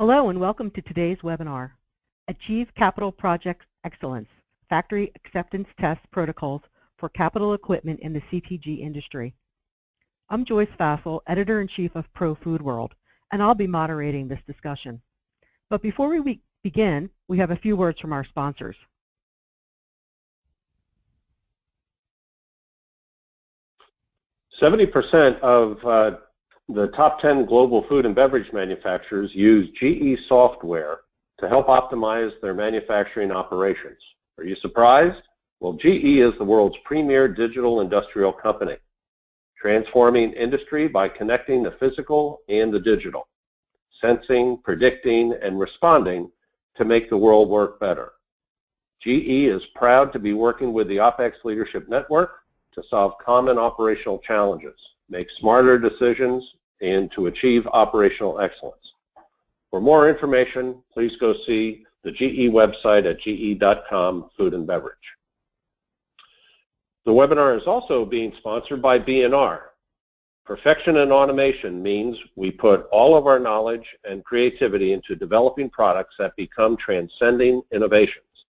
Hello and welcome to today's webinar, Achieve Capital Project Excellence, Factory Acceptance Test Protocols for Capital Equipment in the CPG Industry. I'm Joyce Fassl, Editor-in-Chief of Pro Food World, and I'll be moderating this discussion. But before we begin, we have a few words from our sponsors. Seventy percent of uh, the top 10 global food and beverage manufacturers use GE software to help optimize their manufacturing operations. Are you surprised? Well, GE is the world's premier digital industrial company, transforming industry by connecting the physical and the digital, sensing, predicting, and responding to make the world work better. GE is proud to be working with the OPEX Leadership Network to solve common operational challenges make smarter decisions, and to achieve operational excellence. For more information, please go see the GE website at ge.com, food and beverage. The webinar is also being sponsored by B&R. Perfection in automation means we put all of our knowledge and creativity into developing products that become transcending innovations.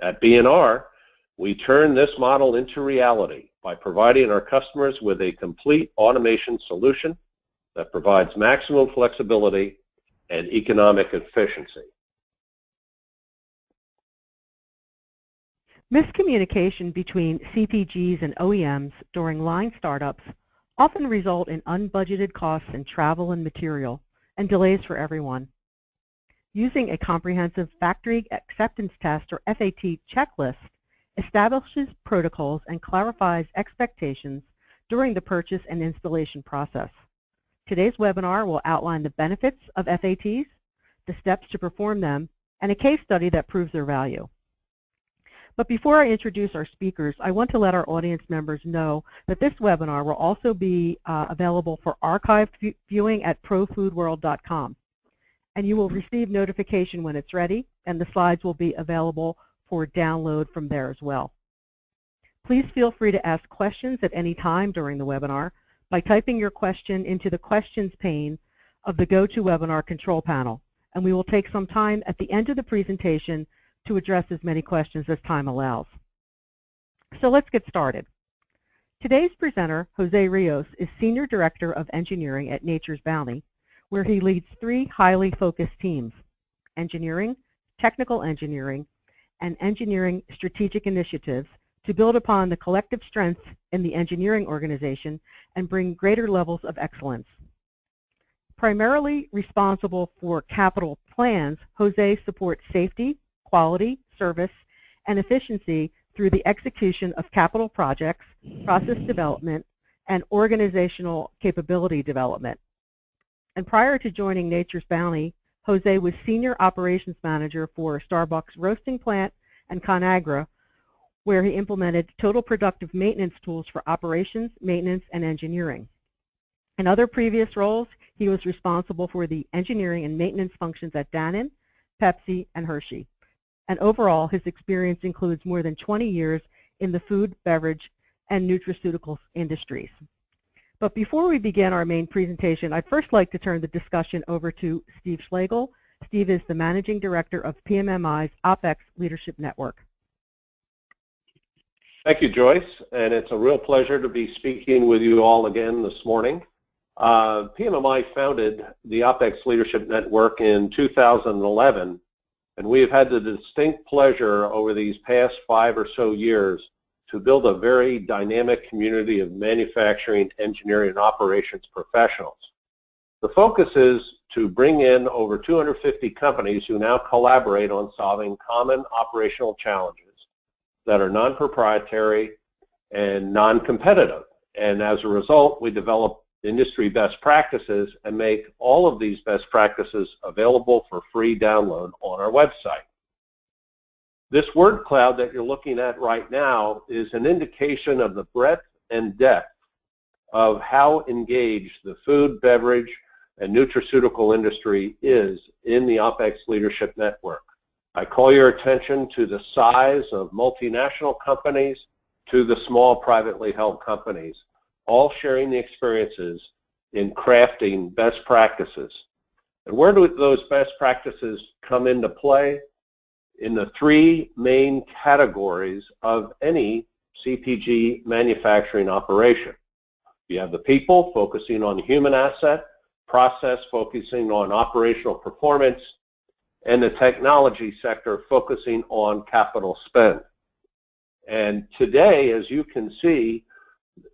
At B&R, we turn this model into reality by providing our customers with a complete automation solution that provides maximum flexibility and economic efficiency. Miscommunication between CPGs and OEMs during line startups often result in unbudgeted costs in travel and material and delays for everyone. Using a comprehensive factory acceptance test or FAT checklist establishes protocols and clarifies expectations during the purchase and installation process. Today's webinar will outline the benefits of FATs, the steps to perform them, and a case study that proves their value. But before I introduce our speakers, I want to let our audience members know that this webinar will also be uh, available for archived viewing at profoodworld.com. And you will receive notification when it's ready, and the slides will be available for download from there as well. Please feel free to ask questions at any time during the webinar by typing your question into the questions pane of the GoToWebinar control panel, and we will take some time at the end of the presentation to address as many questions as time allows. So let's get started. Today's presenter, Jose Rios, is Senior Director of Engineering at Nature's Bounty, where he leads three highly focused teams, engineering, technical engineering, and engineering strategic initiatives to build upon the collective strengths in the engineering organization and bring greater levels of excellence. Primarily responsible for capital plans, Jose supports safety, quality, service, and efficiency through the execution of capital projects, process development, and organizational capability development. And prior to joining Nature's Bounty, Jose was Senior Operations Manager for Starbucks Roasting Plant and ConAgra, where he implemented total productive maintenance tools for operations, maintenance, and engineering. In other previous roles, he was responsible for the engineering and maintenance functions at Dannon, Pepsi, and Hershey. And overall, his experience includes more than 20 years in the food, beverage, and nutraceuticals industries. But before we begin our main presentation, I'd first like to turn the discussion over to Steve Schlegel. Steve is the Managing Director of PMMI's OPEX Leadership Network. Thank you, Joyce, and it's a real pleasure to be speaking with you all again this morning. Uh, PMMI founded the OPEX Leadership Network in 2011, and we have had the distinct pleasure over these past five or so years to build a very dynamic community of manufacturing, engineering, and operations professionals. The focus is to bring in over 250 companies who now collaborate on solving common operational challenges that are non-proprietary and non-competitive. And as a result, we develop industry best practices and make all of these best practices available for free download on our website. This word cloud that you're looking at right now is an indication of the breadth and depth of how engaged the food, beverage, and nutraceutical industry is in the OPEX Leadership Network. I call your attention to the size of multinational companies to the small privately held companies, all sharing the experiences in crafting best practices And where do those best practices come into play? In the three main categories of any CPG manufacturing operation. You have the people focusing on human asset, process focusing on operational performance, and the technology sector focusing on capital spend. And today, as you can see,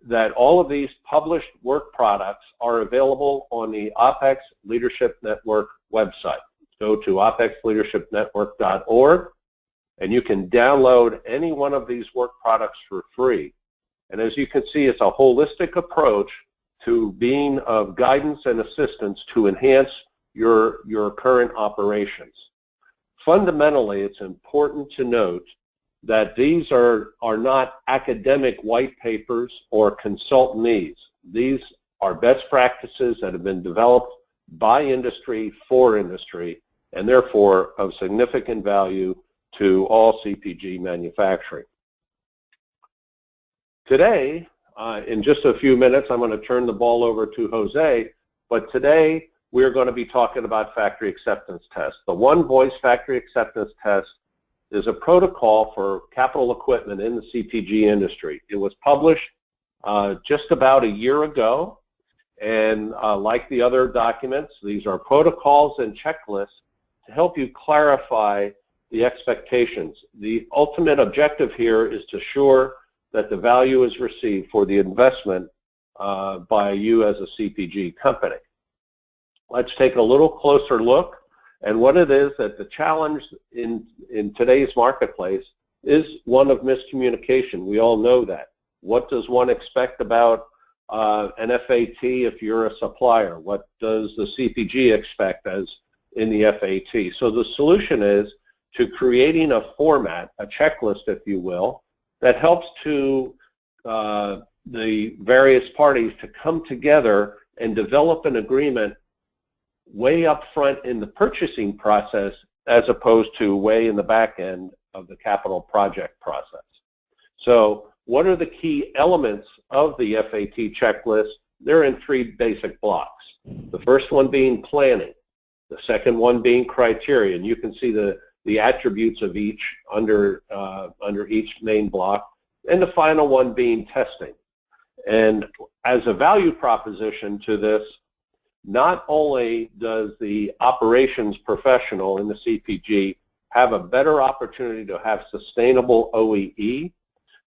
that all of these published work products are available on the OPEX Leadership Network website. Go to opexleadershipnetwork.org and you can download any one of these work products for free. And as you can see, it's a holistic approach to being of guidance and assistance to enhance your, your current operations. Fundamentally, it's important to note that these are, are not academic white papers or consultancies. These are best practices that have been developed by industry for industry and therefore of significant value to all CPG manufacturing. Today, uh, in just a few minutes, I'm going to turn the ball over to Jose, but today we're going to be talking about factory acceptance tests. The One Voice Factory Acceptance Test is a protocol for capital equipment in the CPG industry. It was published uh, just about a year ago, and uh, like the other documents, these are protocols and checklists help you clarify the expectations. The ultimate objective here is to assure that the value is received for the investment uh, by you as a CPG company. Let's take a little closer look and what it is that the challenge in, in today's marketplace is one of miscommunication. We all know that. What does one expect about uh, an FAT if you're a supplier? What does the CPG expect as in the FAT? So the solution is to creating a format, a checklist if you will, that helps to uh, the various parties to come together and develop an agreement way up front in the purchasing process as opposed to way in the back end of the capital project process. So what are the key elements of the FAT checklist? They're in three basic blocks. The first one being planning, the second one being criteria, and you can see the, the attributes of each under, uh, under each main block, and the final one being testing. And as a value proposition to this, not only does the operations professional in the CPG have a better opportunity to have sustainable OEE,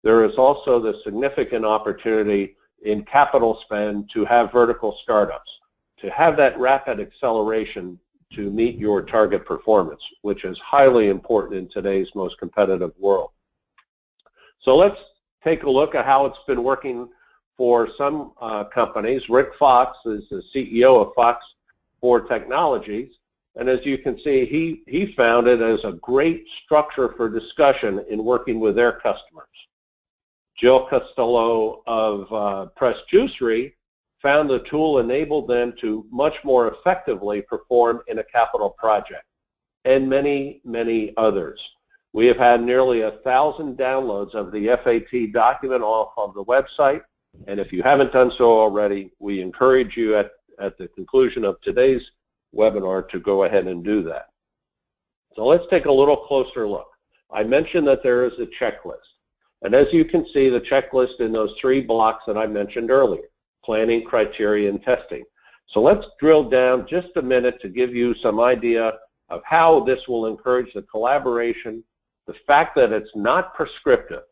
there is also the significant opportunity in capital spend to have vertical startups, to have that rapid acceleration to meet your target performance, which is highly important in today's most competitive world. So let's take a look at how it's been working for some uh, companies. Rick Fox is the CEO of Fox IV Technologies. And as you can see, he, he found it as a great structure for discussion in working with their customers. Jill Costello of uh, Press Juicery found the tool enabled them to much more effectively perform in a capital project, and many, many others. We have had nearly a thousand downloads of the FAT document off of the website, and if you haven't done so already, we encourage you at, at the conclusion of today's webinar to go ahead and do that. So let's take a little closer look. I mentioned that there is a checklist. And as you can see, the checklist in those three blocks that I mentioned earlier, planning, criteria, and testing. So let's drill down just a minute to give you some idea of how this will encourage the collaboration, the fact that it's not prescriptive,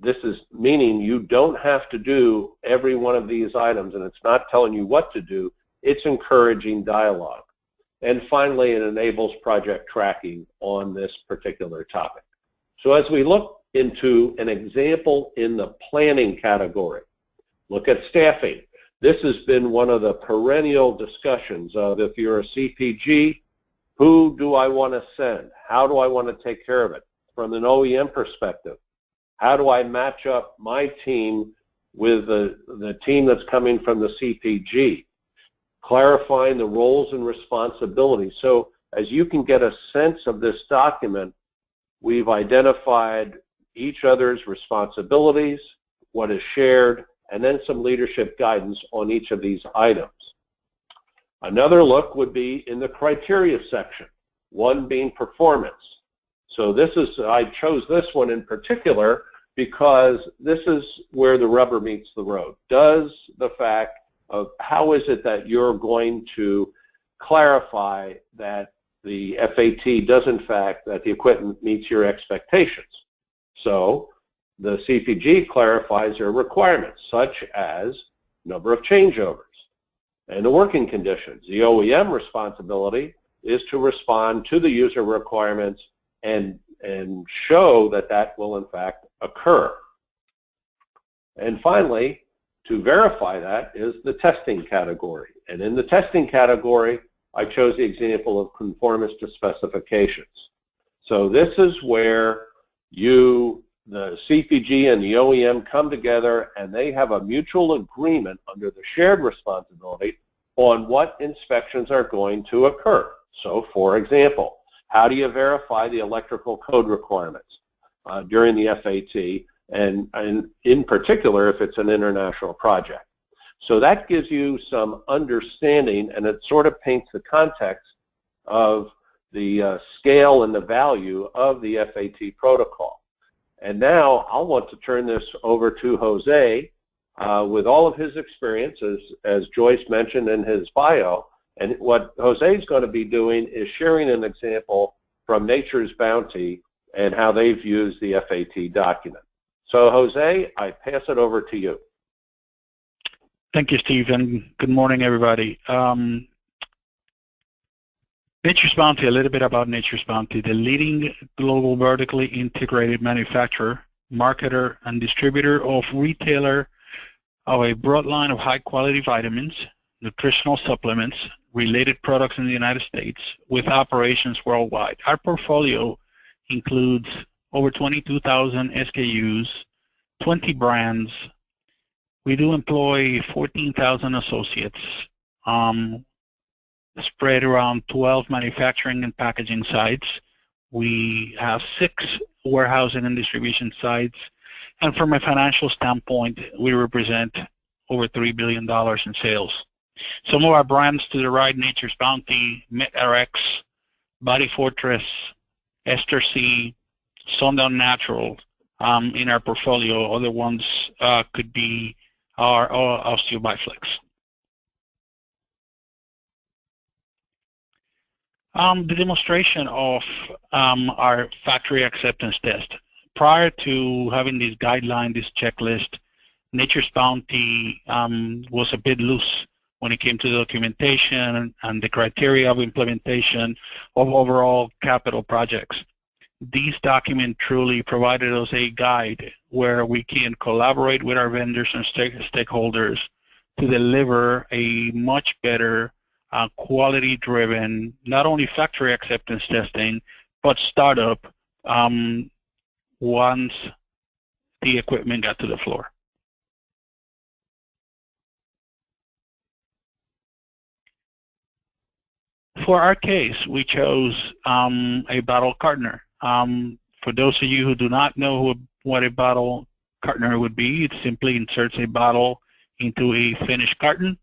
this is meaning you don't have to do every one of these items and it's not telling you what to do, it's encouraging dialogue. And finally, it enables project tracking on this particular topic. So as we look into an example in the planning category, look at staffing. This has been one of the perennial discussions of if you're a CPG, who do I want to send? How do I want to take care of it? From an OEM perspective, how do I match up my team with the, the team that's coming from the CPG? Clarifying the roles and responsibilities. So as you can get a sense of this document, we've identified each other's responsibilities, what is shared, and then some leadership guidance on each of these items. Another look would be in the criteria section, one being performance. So this is, I chose this one in particular because this is where the rubber meets the road. Does the fact of how is it that you're going to clarify that the FAT does in fact, that the equipment meets your expectations. So the CPG clarifies their requirements, such as number of changeovers and the working conditions. The OEM responsibility is to respond to the user requirements and, and show that that will in fact occur. And finally, to verify that is the testing category. And in the testing category, I chose the example of conformance to specifications. So this is where you, the CPG and the OEM come together and they have a mutual agreement under the shared responsibility on what inspections are going to occur. So for example, how do you verify the electrical code requirements uh, during the FAT and, and in particular if it's an international project? So that gives you some understanding and it sort of paints the context of the uh, scale and the value of the FAT protocol. And now I'll want to turn this over to Jose uh, with all of his experiences, as Joyce mentioned in his bio. And what Jose is going to be doing is sharing an example from Nature's Bounty and how they've used the FAT document. So Jose, I pass it over to you. Thank you, Steve, and good morning, everybody. Um, Nature's Bounty, a little bit about Nature's Bounty, the leading global vertically integrated manufacturer, marketer, and distributor of retailer of a broad line of high-quality vitamins, nutritional supplements, related products in the United States with operations worldwide. Our portfolio includes over 22,000 SKUs, 20 brands, we do employ 14,000 associates. Um, spread around 12 manufacturing and packaging sites. We have six warehousing and distribution sites. And from a financial standpoint, we represent over $3 billion in sales. Some of our brands to the right, Nature's Bounty, MET-Rx, Body Fortress, Ester C, Sundown Natural um, in our portfolio. Other ones uh, could be are Osteo Bi-Flex. Um, the demonstration of um, our factory acceptance test. Prior to having this guideline, this checklist, Nature's Bounty um, was a bit loose when it came to the documentation and the criteria of implementation of overall capital projects. These documents truly provided us a guide where we can collaborate with our vendors and stake stakeholders to deliver a much better uh, quality-driven, not only factory acceptance testing, but startup um, once the equipment got to the floor. For our case, we chose um, a bottle cartoner. Um, for those of you who do not know who what a bottle cartoner would be. It simply inserts a bottle into a finished carton,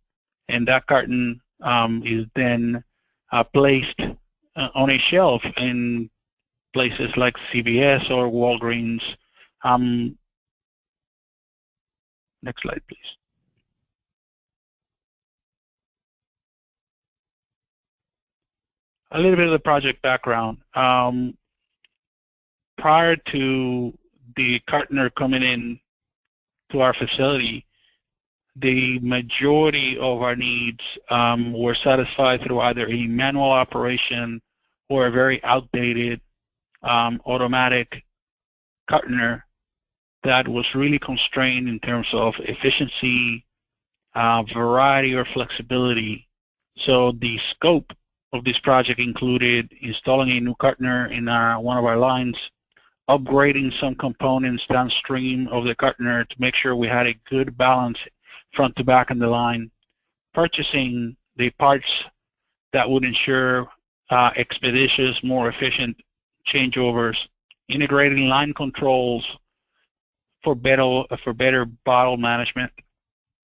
and that carton um, is then uh, placed uh, on a shelf in places like CVS or Walgreens. Um, next slide, please. A little bit of the project background. Um, prior to the cartoner coming in to our facility, the majority of our needs um, were satisfied through either a manual operation or a very outdated um, automatic cartoner that was really constrained in terms of efficiency, uh, variety, or flexibility. So the scope of this project included installing a new cartoner in our, one of our lines, upgrading some components downstream of the cartoner to make sure we had a good balance front to back in the line, purchasing the parts that would ensure uh, expeditious, more efficient changeovers, integrating line controls for better, for better bottle management,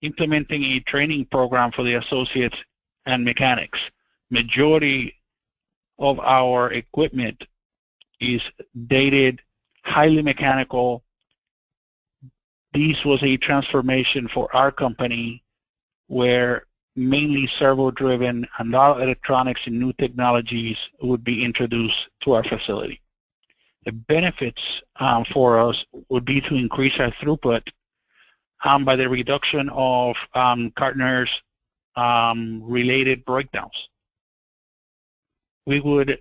implementing a training program for the associates and mechanics. Majority of our equipment is dated, highly mechanical. This was a transformation for our company where mainly servo-driven and all electronics and new technologies would be introduced to our facility. The benefits um, for us would be to increase our throughput um, by the reduction of um, cartoner's um, related breakdowns. We would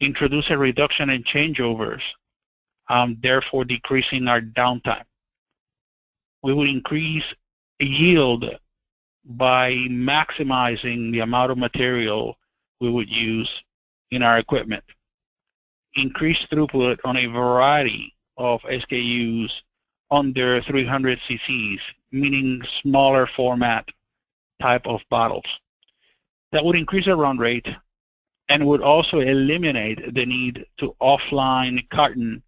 introduce a reduction in changeovers, um, therefore decreasing our downtime. We would increase yield by maximizing the amount of material we would use in our equipment. Increase throughput on a variety of SKUs under 300 cc's, meaning smaller format type of bottles. That would increase our run rate and would also eliminate the need to offline carton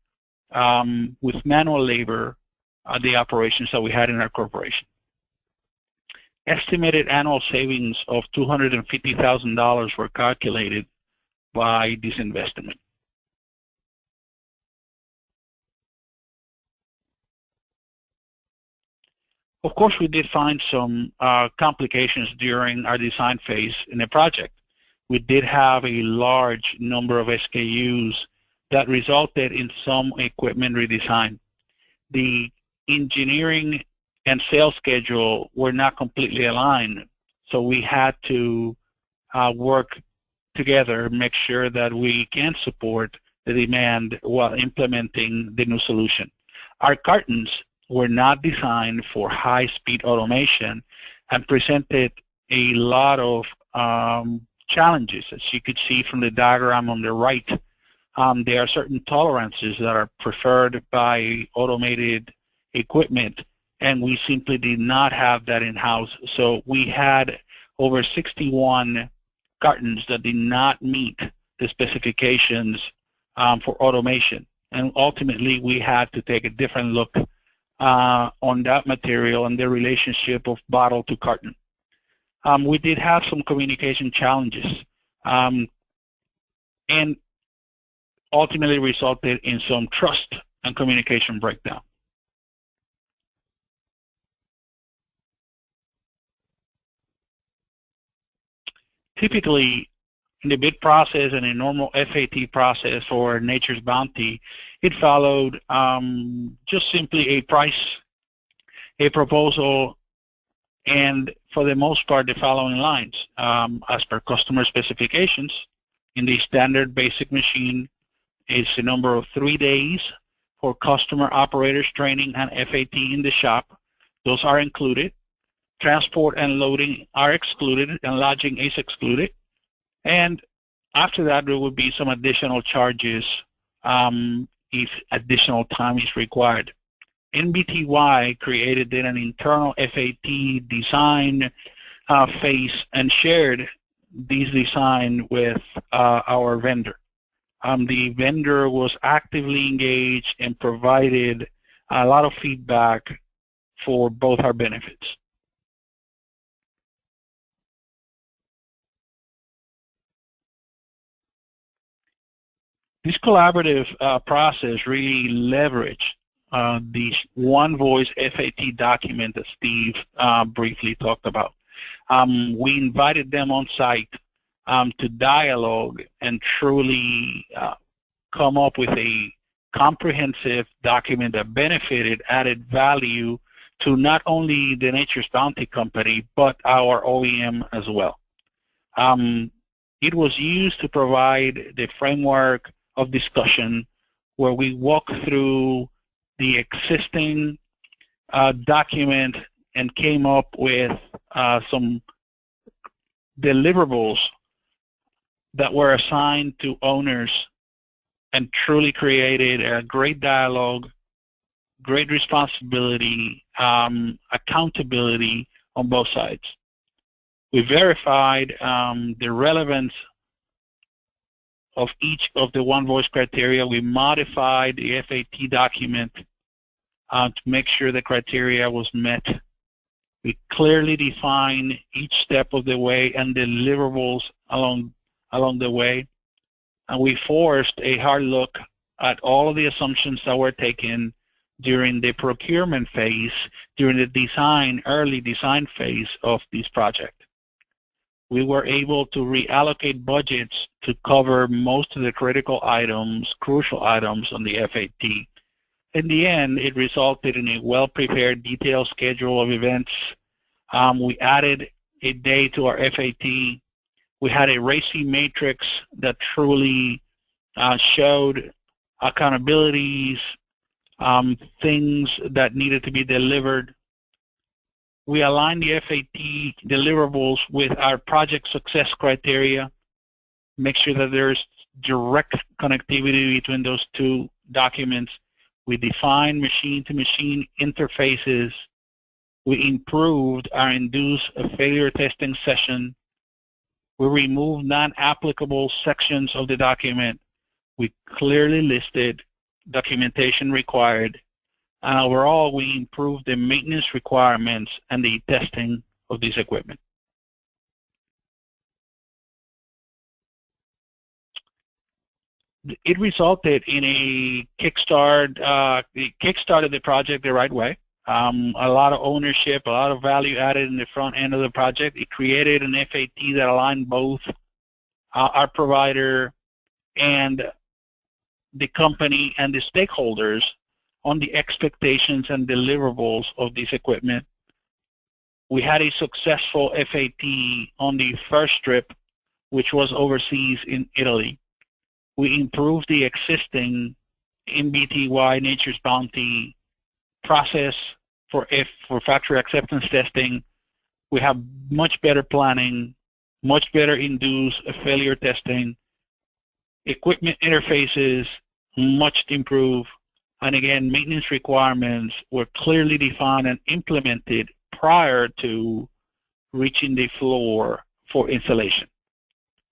um, with manual labor the operations that we had in our corporation. Estimated annual savings of $250,000 were calculated by this investment. Of course, we did find some uh, complications during our design phase in the project. We did have a large number of SKUs that resulted in some equipment redesign. The engineering and sales schedule were not completely aligned, so we had to uh, work together, make sure that we can support the demand while implementing the new solution. Our cartons were not designed for high-speed automation and presented a lot of um, challenges. As you could see from the diagram on the right, um, there are certain tolerances that are preferred by automated equipment, and we simply did not have that in-house. So we had over 61 cartons that did not meet the specifications um, for automation. And ultimately, we had to take a different look uh, on that material and the relationship of bottle to carton. Um, we did have some communication challenges um, and ultimately resulted in some trust and communication breakdown. Typically, in the bid process and a normal FAT process or Nature's Bounty, it followed um, just simply a price, a proposal, and for the most part the following lines. Um, as per customer specifications, in the standard basic machine is a number of three days for customer operators training and FAT in the shop. Those are included. Transport and loading are excluded and lodging is excluded. And after that, there would be some additional charges um, if additional time is required. NBTY created then an internal FAT design uh, phase and shared this design with uh, our vendor. Um, the vendor was actively engaged and provided a lot of feedback for both our benefits. This collaborative uh, process really leveraged uh, the One Voice FAT document that Steve uh, briefly talked about. Um, we invited them on site um, to dialogue and truly uh, come up with a comprehensive document that benefited, added value to not only the Nature's Bounty Company, but our OEM as well. Um, it was used to provide the framework of discussion where we walk through the existing uh, document and came up with uh, some deliverables that were assigned to owners and truly created a great dialogue, great responsibility, um, accountability on both sides. We verified um, the relevance of each of the one voice criteria. We modified the FAT document uh, to make sure the criteria was met. We clearly define each step of the way and deliverables along, along the way. And we forced a hard look at all of the assumptions that were taken during the procurement phase, during the design, early design phase of this project. We were able to reallocate budgets to cover most of the critical items, crucial items on the FAT. In the end, it resulted in a well-prepared detailed schedule of events. Um, we added a day to our FAT. We had a RACI matrix that truly uh, showed accountabilities, um, things that needed to be delivered. We align the FAT deliverables with our project success criteria, make sure that there's direct connectivity between those two documents. We define machine-to-machine -machine interfaces. We improved our induced failure testing session. We removed non-applicable sections of the document. We clearly listed documentation required. And overall, we improved the maintenance requirements and the testing of this equipment. It resulted in a kickstart, uh, it kickstarted the project the right way. Um, a lot of ownership, a lot of value added in the front end of the project. It created an FAT that aligned both uh, our provider and the company and the stakeholders on the expectations and deliverables of this equipment. We had a successful FAT on the first trip, which was overseas in Italy. We improved the existing NBTY Nature's Bounty process for F for factory acceptance testing. We have much better planning, much better induced failure testing, equipment interfaces much improved, and again, maintenance requirements were clearly defined and implemented prior to reaching the floor for installation.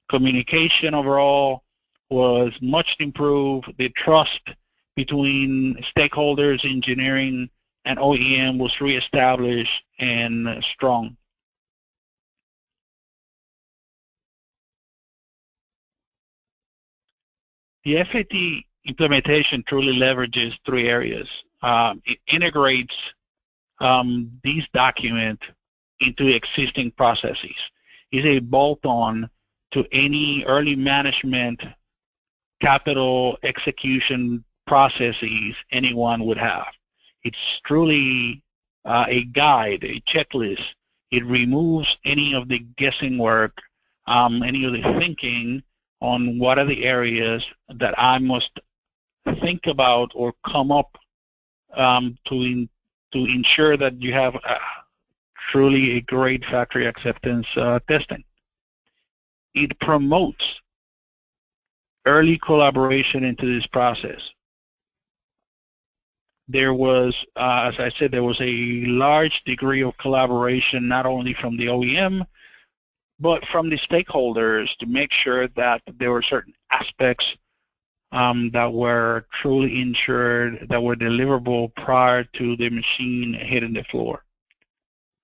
Communication overall was much improved. The trust between stakeholders, engineering, and OEM was reestablished and strong. The FAT implementation truly leverages three areas. Um, it integrates um, these documents into existing processes. It's a bolt-on to any early management capital execution processes anyone would have. It's truly uh, a guide, a checklist. It removes any of the guessing work, um, any of the thinking on what are the areas that I must think about or come up um, to in, to ensure that you have a, truly a great factory acceptance uh, testing. It promotes early collaboration into this process. There was, uh, as I said, there was a large degree of collaboration not only from the OEM, but from the stakeholders to make sure that there were certain aspects um, that were truly insured, that were deliverable prior to the machine hitting the floor.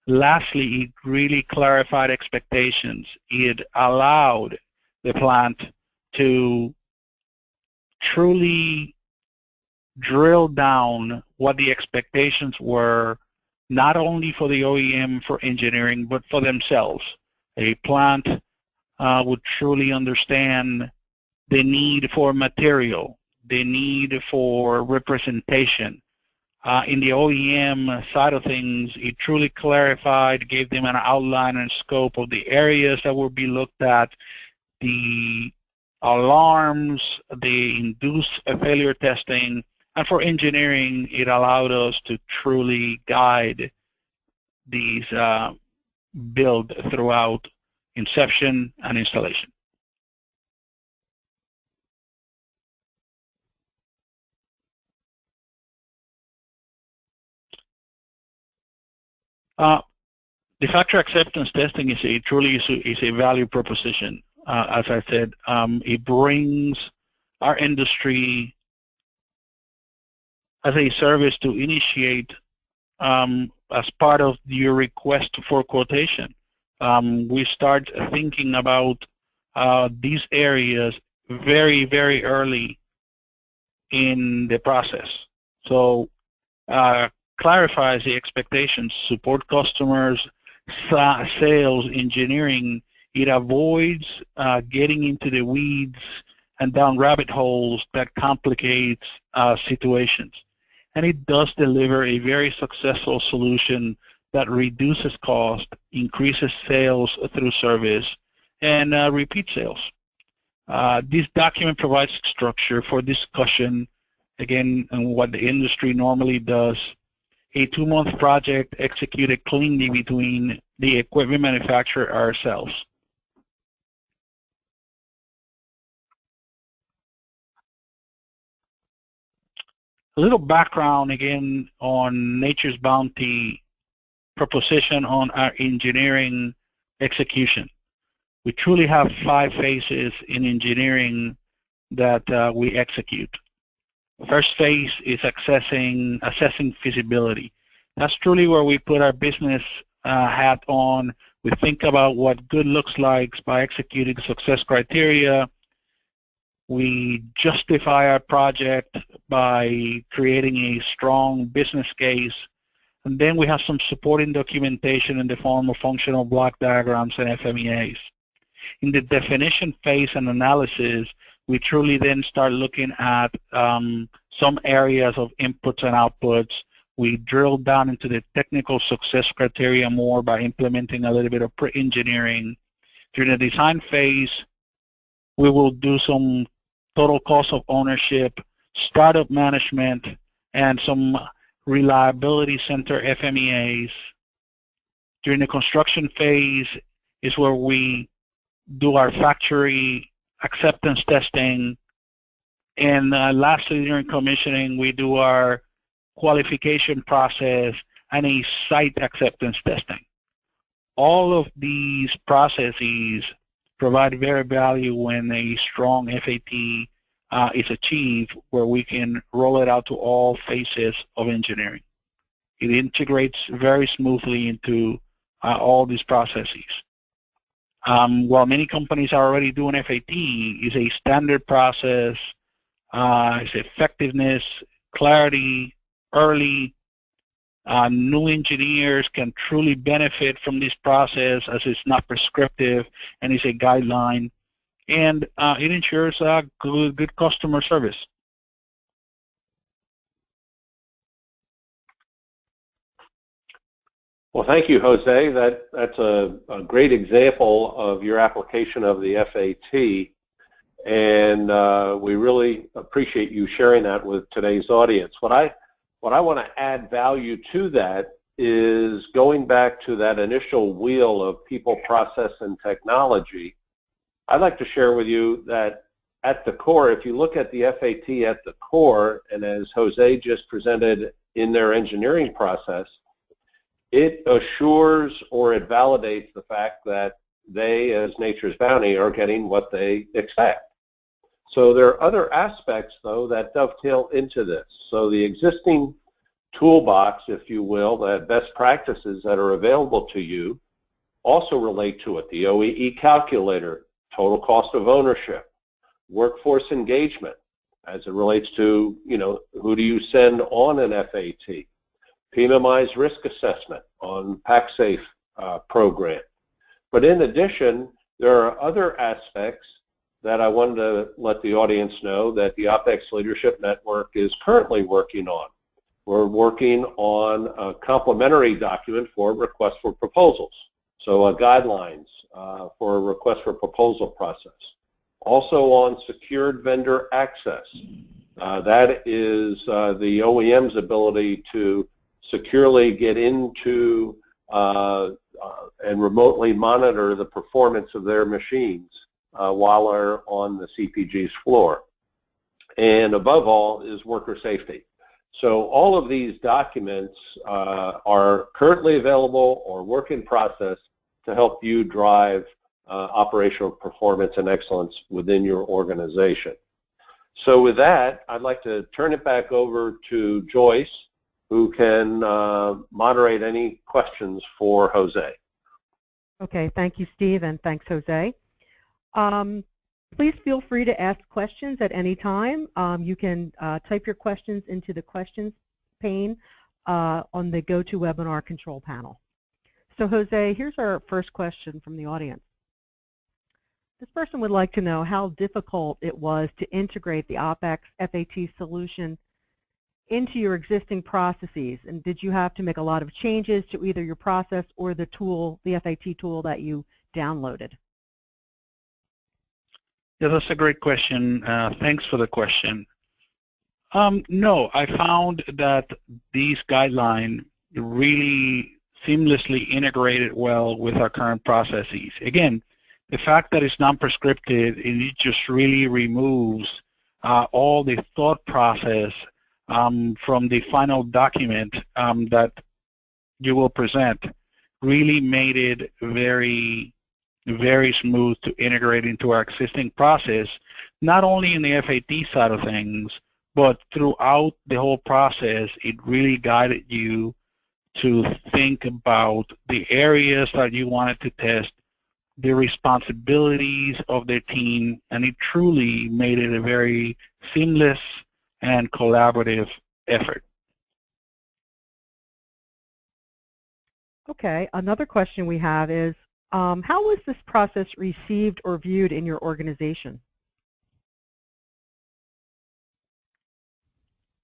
Lastly, it really clarified expectations. It allowed the plant to truly drill down what the expectations were, not only for the OEM for engineering, but for themselves. A plant uh, would truly understand the need for material, the need for representation. Uh, in the OEM side of things, it truly clarified, gave them an outline and scope of the areas that would be looked at, the alarms, the induced failure testing, and for engineering, it allowed us to truly guide these uh, build throughout inception and installation. The factory acceptance testing is a truly is a, is a value proposition. Uh, as I said, um, it brings our industry as a service to initiate um, as part of your request for quotation. Um, we start thinking about uh, these areas very, very early in the process. So uh, clarifies the expectations, support customers, sales, engineering. It avoids uh, getting into the weeds and down rabbit holes that complicates uh, situations. And it does deliver a very successful solution that reduces cost, increases sales through service, and uh, repeat sales. Uh, this document provides structure for discussion, again, and what the industry normally does. A two-month project executed cleanly between the equipment manufacturer ourselves. A little background again on Nature's Bounty proposition on our engineering execution. We truly have five phases in engineering that uh, we execute. First phase is assessing, assessing feasibility. That's truly where we put our business uh, hat on. We think about what good looks like by executing success criteria, we justify our project by creating a strong business case. And then we have some supporting documentation in the form of functional block diagrams and FMEAs. In the definition phase and analysis, we truly then start looking at um, some areas of inputs and outputs. We drill down into the technical success criteria more by implementing a little bit of pre-engineering. During the design phase, we will do some total cost of ownership, startup management, and some reliability center FMEAs. During the construction phase is where we do our factory acceptance testing. And uh, lastly, during commissioning, we do our qualification process and a site acceptance testing. All of these processes provide very value when a strong FAT uh, is achieved where we can roll it out to all phases of engineering. It integrates very smoothly into uh, all these processes. Um, while many companies are already doing FAT, is a standard process, uh, it's effectiveness, clarity, early, uh, new engineers can truly benefit from this process as it's not prescriptive and is a guideline. And uh, it ensures uh, good, good customer service. Well, thank you, Jose. That, that's a, a great example of your application of the FAT. And uh, we really appreciate you sharing that with today's audience. What I what I want to add value to that is going back to that initial wheel of people, process, and technology. I'd like to share with you that at the core, if you look at the FAT at the core, and as Jose just presented in their engineering process, it assures or it validates the fact that they, as Nature's Bounty, are getting what they expect. So there are other aspects, though, that dovetail into this. So the existing toolbox, if you will, the best practices that are available to you also relate to it. The OEE calculator, total cost of ownership, workforce engagement, as it relates to, you know, who do you send on an FAT, PMMI's risk assessment on PacSafe uh, program. But in addition, there are other aspects that I wanted to let the audience know that the OPEX Leadership Network is currently working on. We're working on a complementary document for request for proposals, so uh, guidelines uh, for a request for proposal process. Also on secured vendor access. Uh, that is uh, the OEM's ability to securely get into uh, uh, and remotely monitor the performance of their machines uh, while they're on the CPG's floor. And above all is worker safety. So all of these documents uh, are currently available or work in process to help you drive uh, operational performance and excellence within your organization. So with that, I'd like to turn it back over to Joyce, who can uh, moderate any questions for Jose. Okay, thank you, Steve, and thanks, Jose. Um, please feel free to ask questions at any time. Um, you can uh, type your questions into the questions pane uh, on the GoToWebinar control panel. So Jose, here's our first question from the audience. This person would like to know how difficult it was to integrate the OpEx FAT solution into your existing processes, and did you have to make a lot of changes to either your process or the tool, the FAT tool that you downloaded? Yeah, that's a great question. Uh, thanks for the question. Um, no, I found that these guidelines really seamlessly integrated well with our current processes. Again, the fact that it's non-prescriptive, it just really removes uh, all the thought process um, from the final document um, that you will present really made it very, very smooth to integrate into our existing process, not only in the FAT side of things, but throughout the whole process, it really guided you to think about the areas that you wanted to test the responsibilities of the team, and it truly made it a very seamless and collaborative effort. Okay, another question we have is, um, how was this process received or viewed in your organization?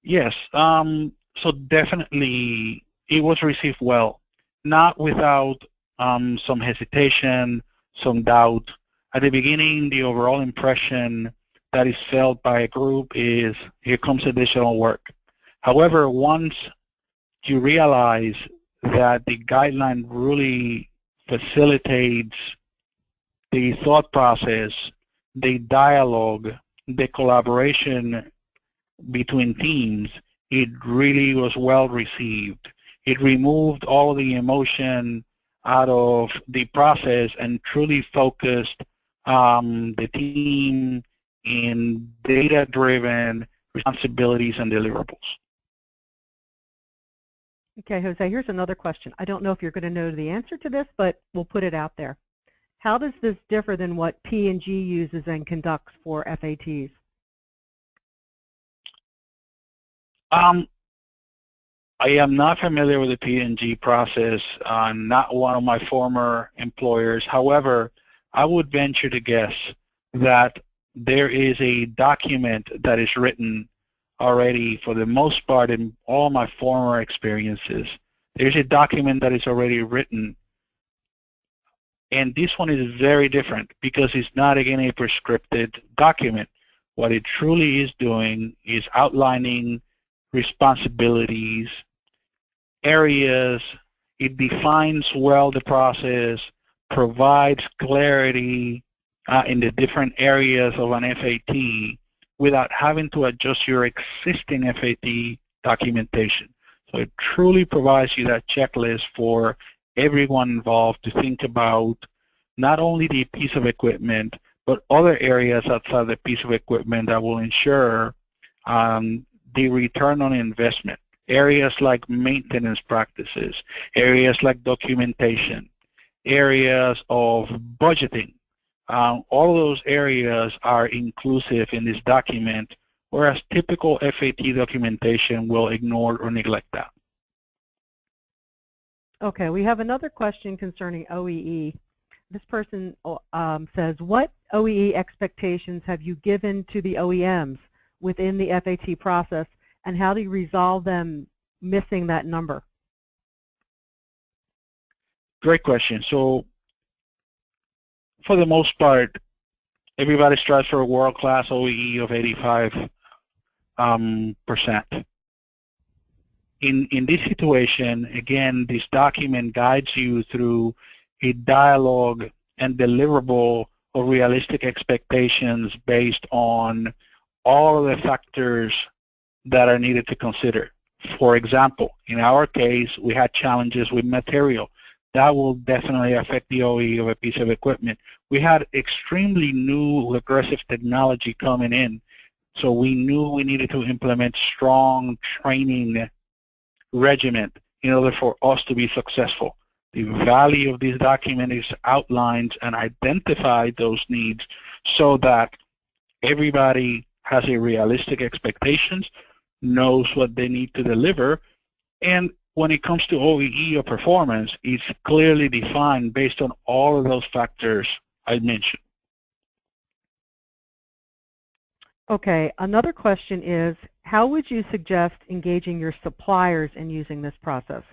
Yes, um, so definitely it was received well, not without um, some hesitation, some doubt. At the beginning, the overall impression that is felt by a group is, here comes additional work. However, once you realize that the guideline really facilitates the thought process, the dialogue, the collaboration between teams, it really was well received. It removed all the emotion out of the process and truly focused um, the team in data-driven responsibilities and deliverables. Okay, Jose, here's another question. I don't know if you're going to know the answer to this, but we'll put it out there. How does this differ than what P&G uses and conducts for FATs? Um, I am not familiar with the P&G process. I'm not one of my former employers. However, I would venture to guess that there is a document that is written already for the most part in all my former experiences. There's a document that is already written and this one is very different because it's not again a prescripted document. What it truly is doing is outlining responsibilities, areas. It defines well the process, provides clarity uh, in the different areas of an FAT without having to adjust your existing FAT documentation. So it truly provides you that checklist for everyone involved to think about not only the piece of equipment, but other areas outside the piece of equipment that will ensure um, the return on investment areas like maintenance practices, areas like documentation, areas of budgeting. Um, all of those areas are inclusive in this document, whereas typical FAT documentation will ignore or neglect that. Okay, we have another question concerning OEE. This person um, says, what OEE expectations have you given to the OEMs within the FAT process and how do you resolve them missing that number? Great question. So for the most part, everybody strives for a world-class OEE of 85 um, percent. In, in this situation, again, this document guides you through a dialogue and deliverable of realistic expectations based on all of the factors that are needed to consider. For example, in our case, we had challenges with material. That will definitely affect the OE of a piece of equipment. We had extremely new aggressive technology coming in, so we knew we needed to implement strong training regimen in order for us to be successful. The value of this document is outlined and identified those needs so that everybody has a realistic expectations, knows what they need to deliver, and when it comes to OEE or performance, it's clearly defined based on all of those factors I mentioned. Okay, another question is, how would you suggest engaging your suppliers in using this process?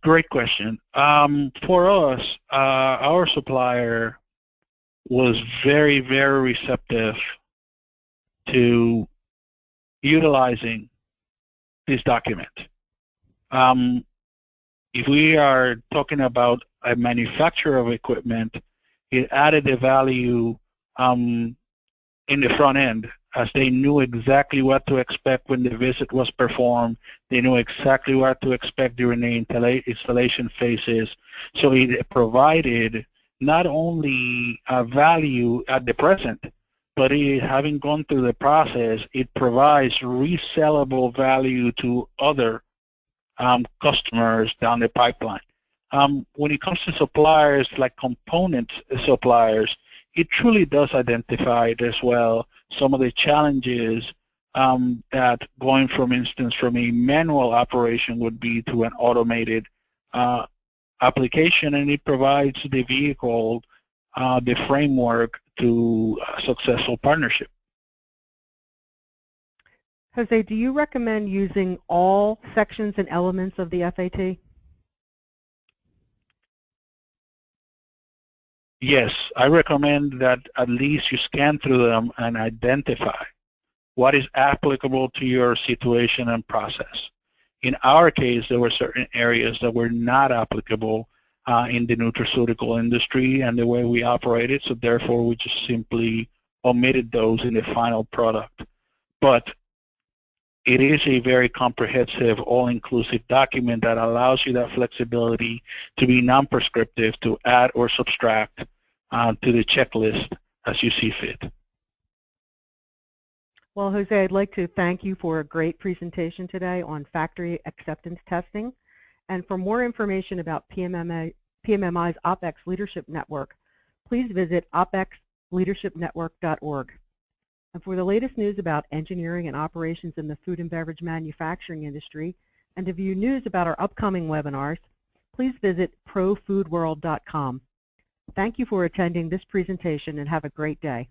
Great question. Um, for us, uh, our supplier was very, very receptive to utilizing this document. Um, if we are talking about a manufacturer of equipment, it added the value um, in the front end as they knew exactly what to expect when the visit was performed. They knew exactly what to expect during the installation phases. So it provided not only a value at the present, but it, having gone through the process, it provides resellable value to other um, customers down the pipeline. Um, when it comes to suppliers like component suppliers, it truly does identify as well some of the challenges um, that going from instance from a manual operation would be to an automated uh, application and it provides the vehicle uh, the framework to a successful partnership. Jose, do you recommend using all sections and elements of the FAT? Yes, I recommend that at least you scan through them and identify what is applicable to your situation and process. In our case, there were certain areas that were not applicable in the nutraceutical industry and the way we operated, so therefore we just simply omitted those in the final product. But it is a very comprehensive, all-inclusive document that allows you that flexibility to be non-prescriptive, to add or subtract uh, to the checklist as you see fit. Well, Jose, I'd like to thank you for a great presentation today on factory acceptance testing. And for more information about PMMA, PMMI's OPEX Leadership Network, please visit opexleadershipnetwork.org. And for the latest news about engineering and operations in the food and beverage manufacturing industry, and to view news about our upcoming webinars, please visit profoodworld.com. Thank you for attending this presentation and have a great day.